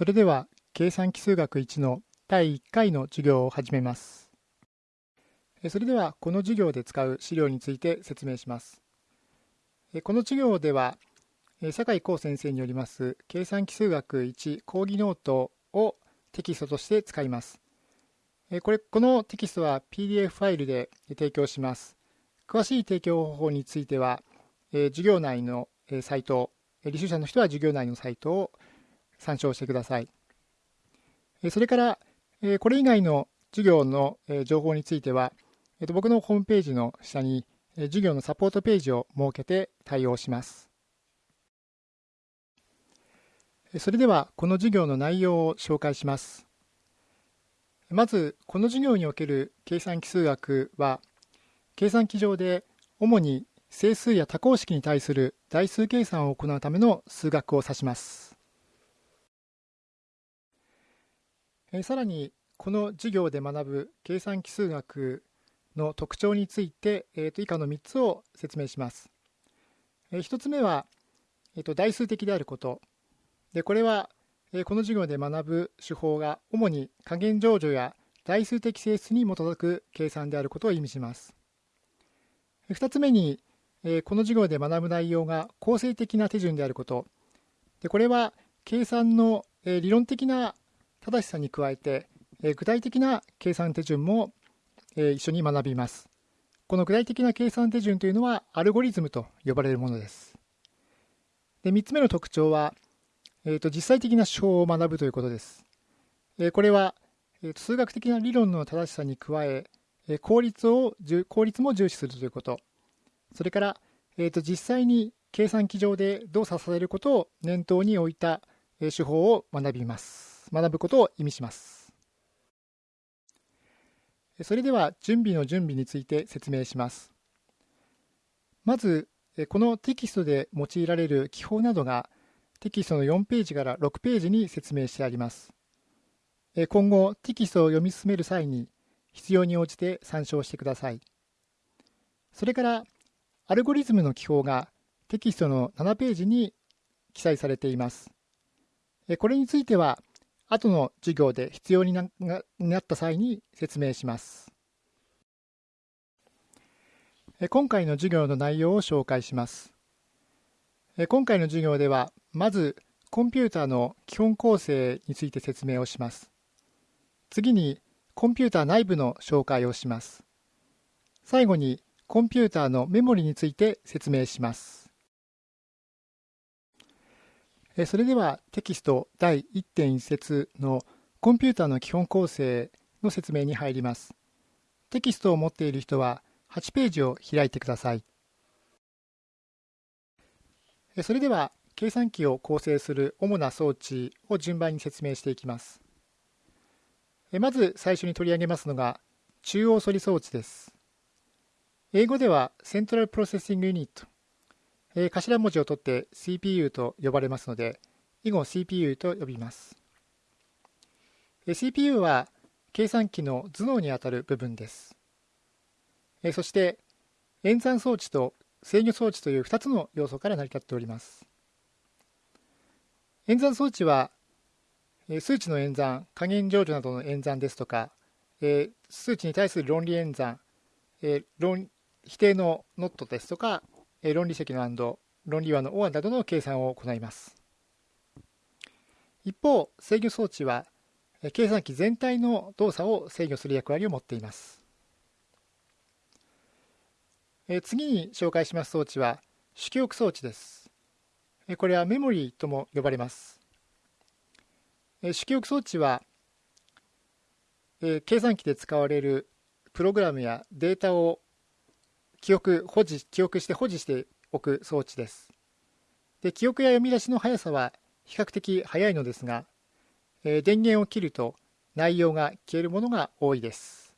それでは計算機数学1の第1回の授業を始めます。それではこの授業で使う資料について説明します。この授業では酒井光先生によります計算機数学1講義ノートをテキストとして使います。これこのテキストは PDF ファイルで提供します。詳しい提供方法については授業内のサイト、履修者の人は授業内のサイトを参照してください。それから、これ以外の授業の情報については、僕のホームページの下に授業のサポートページを設けて対応します。それでは、この授業の内容を紹介します。まず、この授業における計算機数学は、計算機上で主に整数や多項式に対する代数計算を行うための数学を指します。えさらにこの授業で学ぶ計算奇数学の特徴について、えー、と以下の3つを説明します。え1つ目は、えー、と代数的であること。でこれは、えこの授業で学ぶ手法が主に加減乗除や代数的性質に基づく計算であることを意味します。2つ目に、えこの授業で学ぶ内容が構成的な手順であること。でこれは計算のえ理論的な正しさに加えて、え具体的な計算手順も、え一緒に学びます。この具体的な計算手順というのはアルゴリズムと呼ばれるものです。で3つ目の特徴は、えーと、実際的な手法を学ぶということです。えこれは、えーと、数学的な理論の正しさに加ええ効率を効率も重視するということ、それから、えーと実際に計算機上で動作させることを念頭に置いた手法を学びます。学ぶことを意味します。それでは準備の準備について説明します。まず、このテキストで用いられる記法などがテキストの4ページから6ページに説明してあります。今後、テキストを読み進める際に必要に応じて参照してください。それから、アルゴリズムの記法がテキストの7ページに記載されています。これについては、後の授業で必要になった際に説明します。今回の授業の内容を紹介します。今回の授業では、まずコンピューターの基本構成について説明をします。次にコンピューター内部の紹介をします。最後にコンピューターのメモリについて説明します。それではテキスト第1.1節のコンピューターの基本構成の説明に入ります。テキストを持っている人は8ページを開いてください。それでは計算機を構成する主な装置を順番に説明していきます。まず最初に取り上げますのが中央処理装置です。英語では Central Processing Unit えー、頭文字を取って CPU と呼ばれますので、以後 CPU と呼びます。えー、CPU は計算機の頭脳にあたる部分です。えー、そして、演算装置と制御装置という2つの要素から成り立っております。演算装置は、え数値の演算、加減乗除などの演算ですとか、え数値に対する論理演算、え論否定のノットですとか、論理積の and 論理和の or などの計算を行います。一方、制御装置は計算機全体の動作を制御する役割を持っています。次に紹介します装置は主記憶装置です。これはメモリーとも呼ばれます。主記憶装置は計算機で使われるプログラムやデータを記憶、保持、記憶して保持しておく装置です。で記憶や読み出しの速さは比較的速いのですが、えー、電源を切ると内容が消えるものが多いです。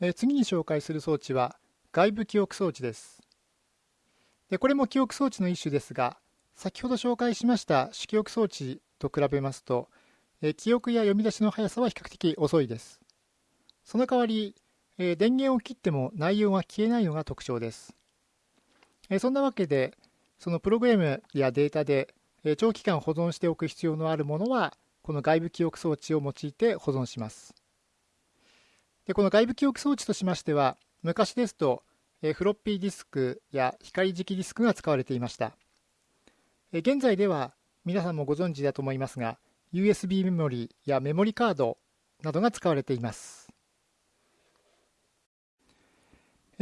えー、次に紹介する装置は外部記憶装置です。でこれも記憶装置の一種ですが、先ほど紹介しました主記憶装置と比べますと、えー、記憶や読み出しの速さは比較的遅いです。その代わり、えー、電源を切っても内容が消えないのが特徴です。えー、そんなわけで、そのプログラムやデータでえ長期間保存しておく必要のあるものはこの外部記憶装置を用いて保存します。でこの外部記憶装置としましては昔ですとえフロッピーディスクや光磁気ディスクが使われていました。え現在では皆さんもご存知だと思いますが USB メモリやメモリカードなどが使われています。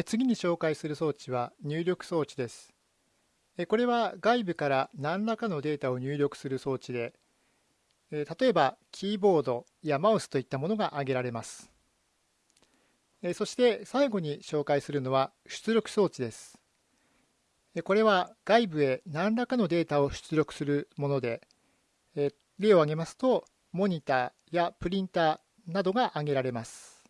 次に紹介する装置は入力装置です。これは外部から何らかのデータを入力する装置で例えばキーボードやマウスといったものが挙げられます。そして最後に紹介するのは出力装置です。これは外部へ何らかのデータを出力するもので例を挙げますとモニターやプリンターなどが挙げられます。